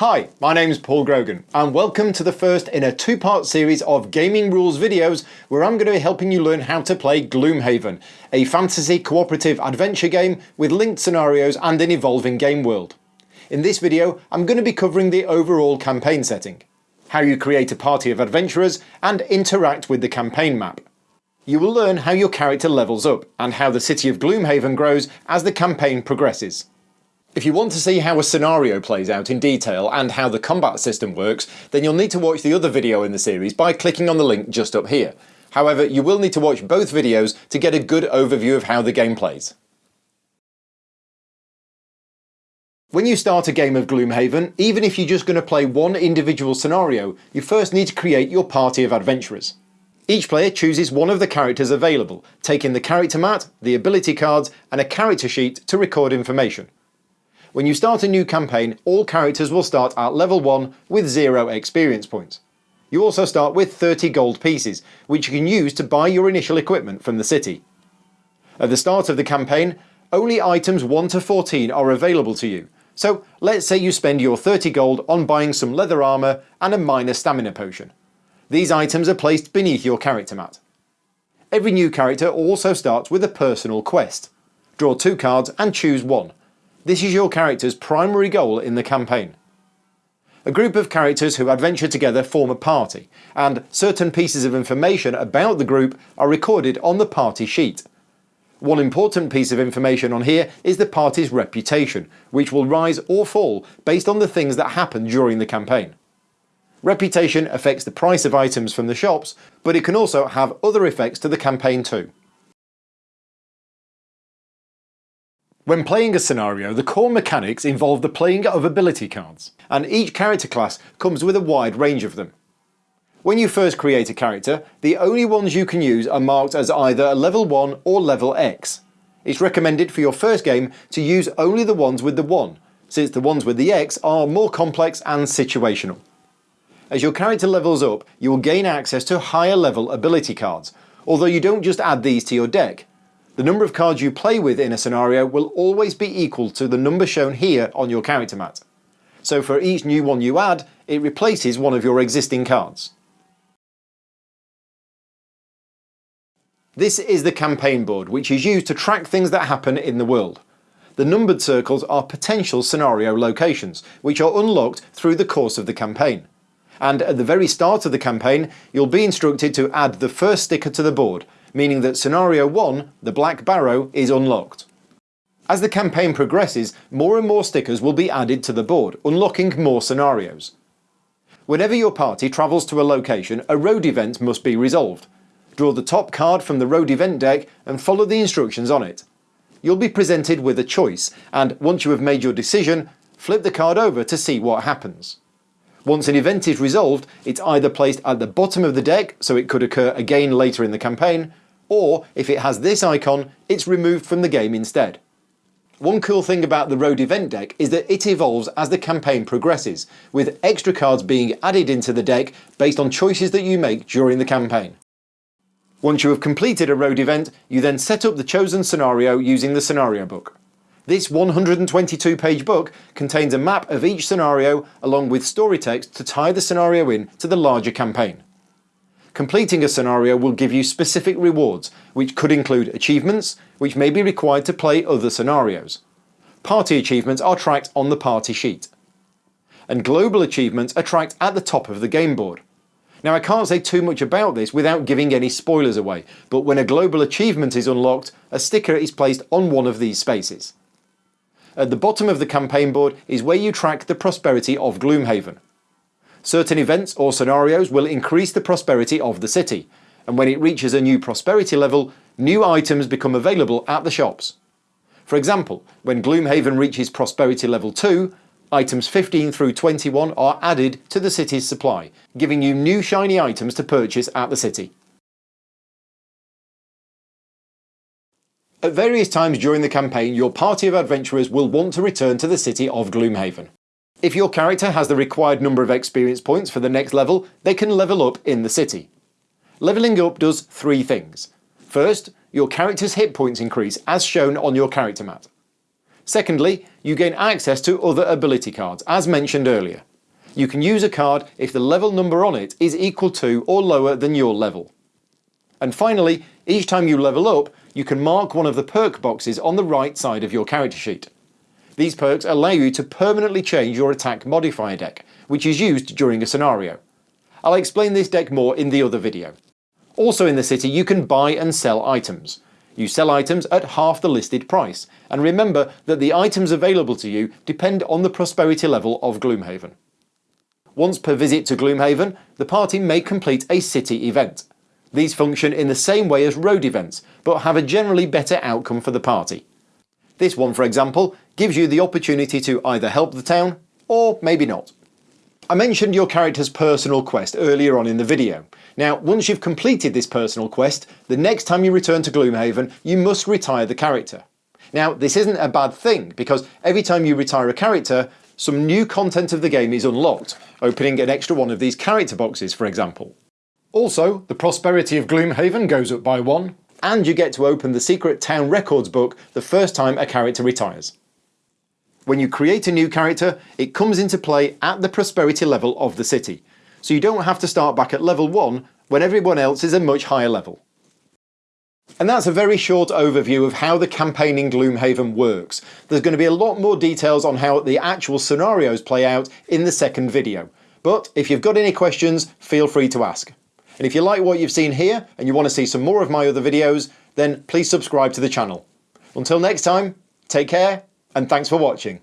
Hi, my name's Paul Grogan and welcome to the first in a two-part series of gaming rules videos where I'm going to be helping you learn how to play Gloomhaven, a fantasy cooperative adventure game with linked scenarios and an evolving game world. In this video I'm going to be covering the overall campaign setting, how you create a party of adventurers and interact with the campaign map. You will learn how your character levels up and how the city of Gloomhaven grows as the campaign progresses. If you want to see how a scenario plays out in detail and how the combat system works, then you'll need to watch the other video in the series by clicking on the link just up here. However, you will need to watch both videos to get a good overview of how the game plays. When you start a game of Gloomhaven, even if you're just going to play one individual scenario, you first need to create your party of adventurers. Each player chooses one of the characters available, taking the character mat, the ability cards and a character sheet to record information. When you start a new campaign, all characters will start at level 1 with 0 experience points. You also start with 30 gold pieces, which you can use to buy your initial equipment from the city. At the start of the campaign, only items 1 to 14 are available to you, so let's say you spend your 30 gold on buying some leather armour and a minor stamina potion. These items are placed beneath your character mat. Every new character also starts with a personal quest. Draw two cards and choose one. This is your character's primary goal in the campaign. A group of characters who adventure together form a party, and certain pieces of information about the group are recorded on the party sheet. One important piece of information on here is the party's reputation, which will rise or fall based on the things that happen during the campaign. Reputation affects the price of items from the shops, but it can also have other effects to the campaign too. When playing a scenario, the core mechanics involve the playing of ability cards, and each character class comes with a wide range of them. When you first create a character, the only ones you can use are marked as either a level 1 or level X. It's recommended for your first game to use only the ones with the 1, since the ones with the X are more complex and situational. As your character levels up, you will gain access to higher level ability cards, although you don't just add these to your deck, the number of cards you play with in a scenario will always be equal to the number shown here on your character mat. So for each new one you add, it replaces one of your existing cards. This is the campaign board, which is used to track things that happen in the world. The numbered circles are potential scenario locations, which are unlocked through the course of the campaign. And at the very start of the campaign, you'll be instructed to add the first sticker to the board, meaning that scenario 1, the Black Barrow, is unlocked. As the campaign progresses, more and more stickers will be added to the board, unlocking more scenarios. Whenever your party travels to a location, a road event must be resolved. Draw the top card from the road event deck and follow the instructions on it. You'll be presented with a choice, and once you have made your decision, flip the card over to see what happens. Once an event is resolved, it's either placed at the bottom of the deck, so it could occur again later in the campaign, or if it has this icon, it's removed from the game instead. One cool thing about the road event deck is that it evolves as the campaign progresses, with extra cards being added into the deck based on choices that you make during the campaign. Once you have completed a road event, you then set up the chosen scenario using the scenario book. This 122 page book contains a map of each scenario along with story text to tie the scenario in to the larger campaign. Completing a scenario will give you specific rewards, which could include achievements, which may be required to play other scenarios. Party achievements are tracked on the party sheet. And global achievements are tracked at the top of the game board. Now I can't say too much about this without giving any spoilers away, but when a global achievement is unlocked, a sticker is placed on one of these spaces. At the bottom of the campaign board is where you track the prosperity of Gloomhaven. Certain events or scenarios will increase the prosperity of the city, and when it reaches a new prosperity level, new items become available at the shops. For example, when Gloomhaven reaches prosperity level 2, items 15 through 21 are added to the city's supply, giving you new shiny items to purchase at the city. At various times during the campaign, your party of adventurers will want to return to the city of Gloomhaven. If your character has the required number of experience points for the next level, they can level up in the city. Levelling up does three things. First, your character's hit points increase as shown on your character mat. Secondly, you gain access to other ability cards, as mentioned earlier. You can use a card if the level number on it is equal to or lower than your level. And finally, each time you level up, you can mark one of the perk boxes on the right side of your character sheet. These perks allow you to permanently change your attack modifier deck, which is used during a scenario. I'll explain this deck more in the other video. Also in the city you can buy and sell items. You sell items at half the listed price, and remember that the items available to you depend on the prosperity level of Gloomhaven. Once per visit to Gloomhaven, the party may complete a city event. These function in the same way as road events, but have a generally better outcome for the party. This one, for example, gives you the opportunity to either help the town, or maybe not. I mentioned your character's personal quest earlier on in the video. Now, once you've completed this personal quest, the next time you return to Gloomhaven, you must retire the character. Now, this isn't a bad thing, because every time you retire a character, some new content of the game is unlocked, opening an extra one of these character boxes, for example. Also, the prosperity of Gloomhaven goes up by one, and you get to open the secret town records book the first time a character retires. When you create a new character, it comes into play at the prosperity level of the city, so you don't have to start back at level 1 when everyone else is a much higher level. And that's a very short overview of how the campaign in Gloomhaven works. There's going to be a lot more details on how the actual scenarios play out in the second video. But if you've got any questions, feel free to ask. And if you like what you've seen here and you want to see some more of my other videos, then please subscribe to the channel. Until next time, take care and thanks for watching.